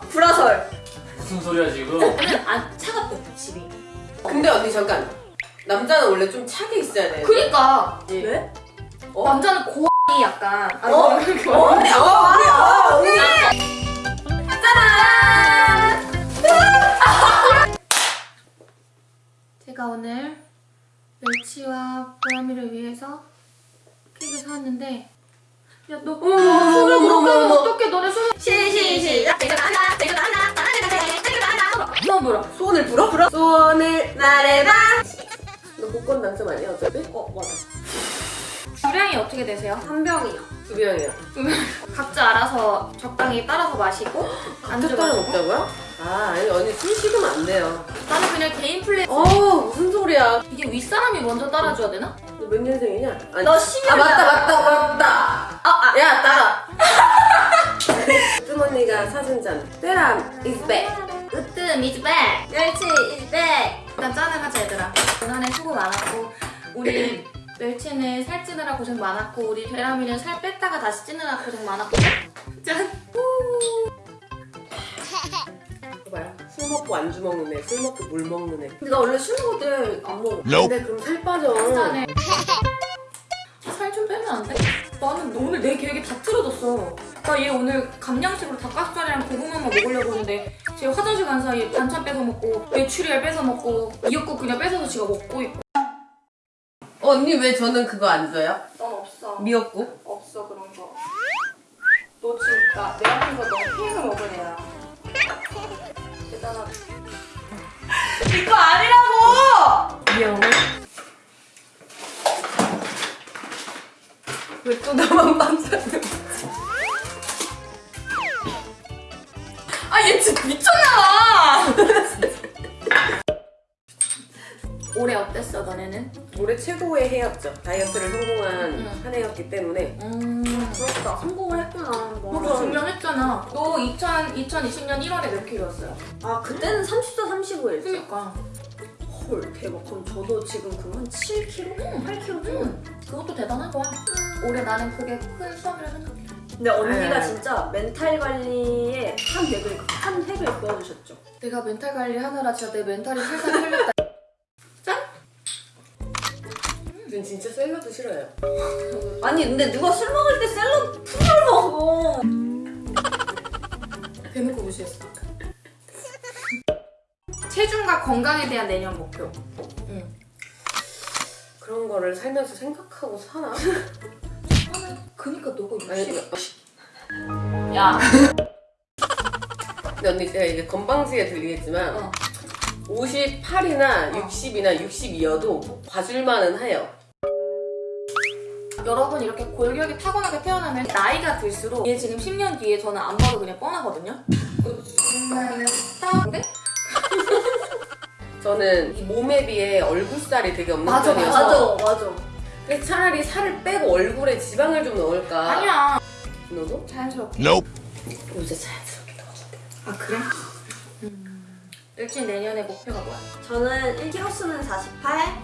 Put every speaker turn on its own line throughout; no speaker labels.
불화설.
무슨 소리야 지금?
저는 안 차갑대 집이.
근데 언니 잠깐 남자는 원래 좀 차게 있어야 돼.
그니까
왜?
어?
남자는 고이 약간. 아,
어?
이렇게
어? 언니 어 말이야. 언니.
제가 오늘 멸치와 보람이를 위해서 케이크를 사왔는데 야 너
어머,
손을
어머,
그렇게
어머,
하면. 어떡해 너네 손
시시 시작.
손 불어
소원을 불어? 불어? 소원을 말해봐. 너 복권 당첨 아니야 어차피?
어 맞아.
주량이 어떻게 되세요?
한 병이요.
두 병이야.
각자 알아서 적당히 따라서 마시고
한두 따라 먹자고요? 아 아니 언니 술 식으면 안 돼요.
나는 그냥 개인 플레이
어 무슨 소리야?
이게 윗사람이 먼저 따라줘야 되나?
너 몇 년생이냐? 아니,
너 12년.
아 맞다 맞다 맞다.
아, 아.
야 따라. 뜸언니가 사준 잔. 베람 is back.
으뜸 is back
멸치 is back.
일단 짠을 하자 얘들아 지난해 수고 많았고 우리 멸치는 살 찌느라 고생 많았고 우리 베라미는 살 뺐다가 다시 찌느라 고생 많았고 짠!
봐봐요. 술 먹고 안주 먹는 애, 술 먹고 물 먹는 애.
근데 나 원래 술 먹을 때 안 먹어.
근데 그럼 살 빠져.
짠해 살좀 빼면 안 돼? 나는 오늘 내 계획이 다 틀어졌어 나 얘 오늘 감량식으로 닭가슴살이랑 고구마만 먹으려고 했는데 쟤 화장실 간 사이에 반찬 뺏어 먹고 메추리알 뺏어 먹고 미역국 그냥 뺏어서 지가 먹고 있고
어, 언니 왜 저는 그거 안 줘요?
넌 없어
미역국?
없어 그런 거. 너 진짜 내 앞에서 너 케이크 먹을 애야. 대단하다.
이거
최고의 해였죠. 다이어트를 성공한
응.
한 해였기 때문에
음.
부럽다. 성공을 했구나. 뭐.
너 증명했잖아. 너 2000, 2020년 1월에 몇 킬로였어요?
아 그때는 34, 35였죠.
그니까.
헐 대박. 그럼 저도 지금 그럼 한 7kg? 8kg 정도.
응. 그것도 대단한 거야. 올해 나는 그게 큰 수확이라 생각해.
근데 언니가
네.
진짜 멘탈 관리에 한 획을 한 획을 그어주셨죠.
내가 멘탈 관리 하느라 진짜 내 멘탈이 세상 털렸다.
전 진짜 샐러드 싫어요.
아니 근데 누가 술 먹을 때 샐러드 풀을 먹어.
대놓고 무시했어. 체중과 건강에 대한 내년 목표. 응.
그런 거를 살면서 생각하고 사나?
그니까 너가
아니,
60. 야.
근데 언니 제가 이게 건방지게 들리겠지만
어.
58이나 60이나 62여도 봐줄만은 해요.
여러분 이렇게 골격이 타고나게 태어나면 나이가 들수록 얘 지금 10년 뒤에 저는 안 봐도 그냥 뻔하거든요. 근데
저는 이 몸에 비해 얼굴살이 되게 없는
맞아,
편이어서
맞아 맞아.
그래서 차라리 살을 빼고 얼굴에 지방을 좀 넣을까.
아니야.
너도?
자연스럽게.
요새 자연스럽게 넣었는데.
아 그래? 음. 일진 내년의 목표가 뭐야?
저는 1kg수는 48.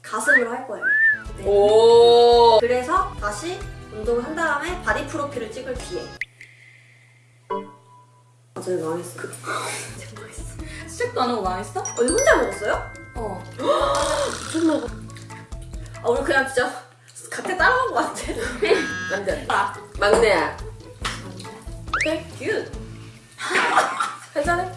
가슴으로 할 거예요. 네.
오.
그래서 다시 운동을 한 다음에 바디 프로필을 찍을 기회. 아, 저희 망했어. 제가 망했어.
시작도 안 하고 망했어?
어, 이거 혼자 먹었어요?
어.
미쳤나 봐.
아, 우리 그냥 진짜 같이 따라간 것 같아.
안 돼.
아.
막내야. 오케이, 큐. 괜찮아?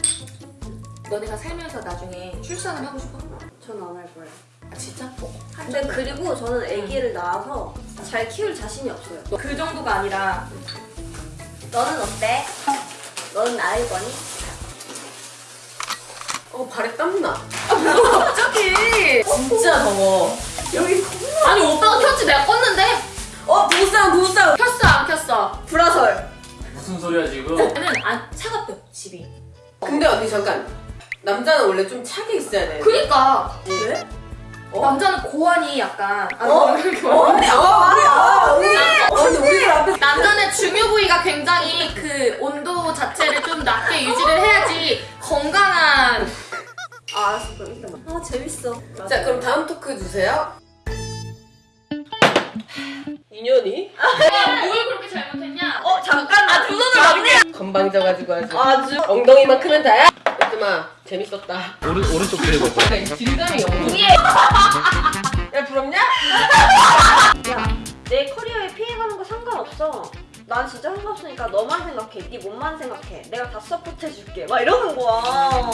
너네가 살면서 나중에 출산을 하고 싶어?
저는 안할 거예요.
아, 진짜?
근데 그리고 저는 아기를 낳아서 잘 키울 자신이 없어요.
그 정도가 아니라
너는 어때? 너는 낳을 거니?
어, 발에 땀나.
갑자기
진짜 더워.
여기
아니 오빠가 켰지 내가 껐는데
어 부부싸움 부부싸움
켰어 안 켰어
불화설
무슨 소리야 지금?
얘는 안 차갑대 집이
근데 언니 잠깐. 남자는 원래 좀 차게 있어야 돼.
그니까
왜?
어?
남자는 고환이 약간 아,
어?
이렇게
어, 언니, 어, 말이야. 언니. 언니, 우리들 앞에
남자는 중요 부위가 굉장히 그 온도 자체를 좀 낮게 유지를 해야지 건강한
아 알았어 그럼 아 재밌어
자, 그럼 다음 토크 주세요. 인연이?
뭘 그렇게 잘못했냐
어 잠깐 나두 손을 막내
건방져가지고 아주
아주
엉덩이만 크면 다야? 요즘아 재밌었다
오른 오른쪽 도 해봐.
딜감이 엉덩이 야 부럽냐?
내 커리어에 피해가는 거 상관없어. 난 진짜 상관없으니까 너만 생각해. 네 몸만 생각해. 내가 다 서포트해줄게. 막 이러는 거야. 어.